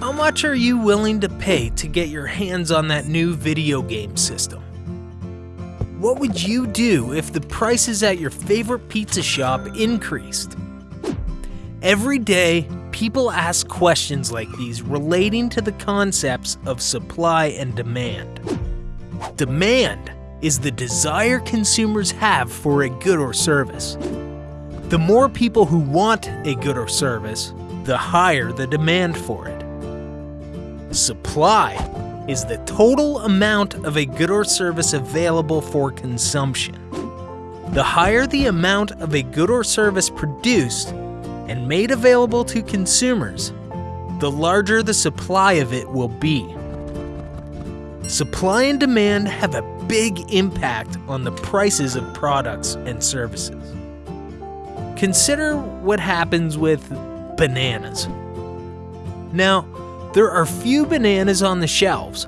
How much are you willing to pay to get your hands on that new video game system? What would you do if the prices at your favorite pizza shop increased? Every day, people ask questions like these relating to the concepts of supply and demand. Demand is the desire consumers have for a good or service. The more people who want a good or service, the higher the demand for it. Supply is the total amount of a good or service available for consumption. The higher the amount of a good or service produced and made available to consumers, the larger the supply of it will be. Supply and demand have a big impact on the prices of products and services. Consider what happens with bananas. Now, there are few bananas on the shelves,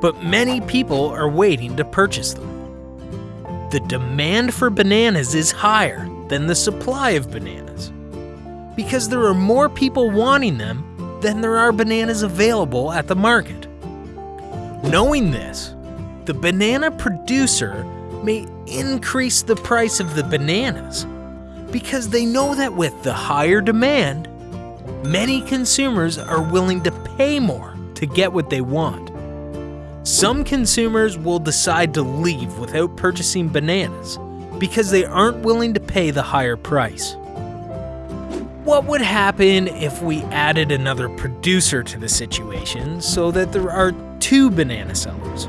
but many people are waiting to purchase them. The demand for bananas is higher than the supply of bananas because there are more people wanting them than there are bananas available at the market. Knowing this, the banana producer may increase the price of the bananas because they know that with the higher demand, many consumers are willing to pay more to get what they want. Some consumers will decide to leave without purchasing bananas because they aren't willing to pay the higher price. What would happen if we added another producer to the situation so that there are two banana sellers?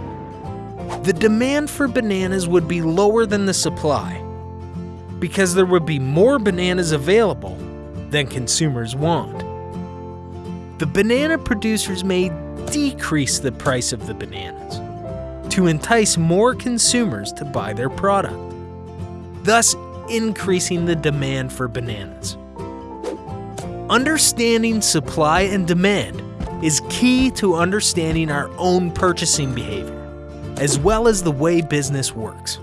The demand for bananas would be lower than the supply because there would be more bananas available than consumers want. The banana producers may decrease the price of the bananas to entice more consumers to buy their product, thus increasing the demand for bananas. Understanding supply and demand is key to understanding our own purchasing behavior, as well as the way business works.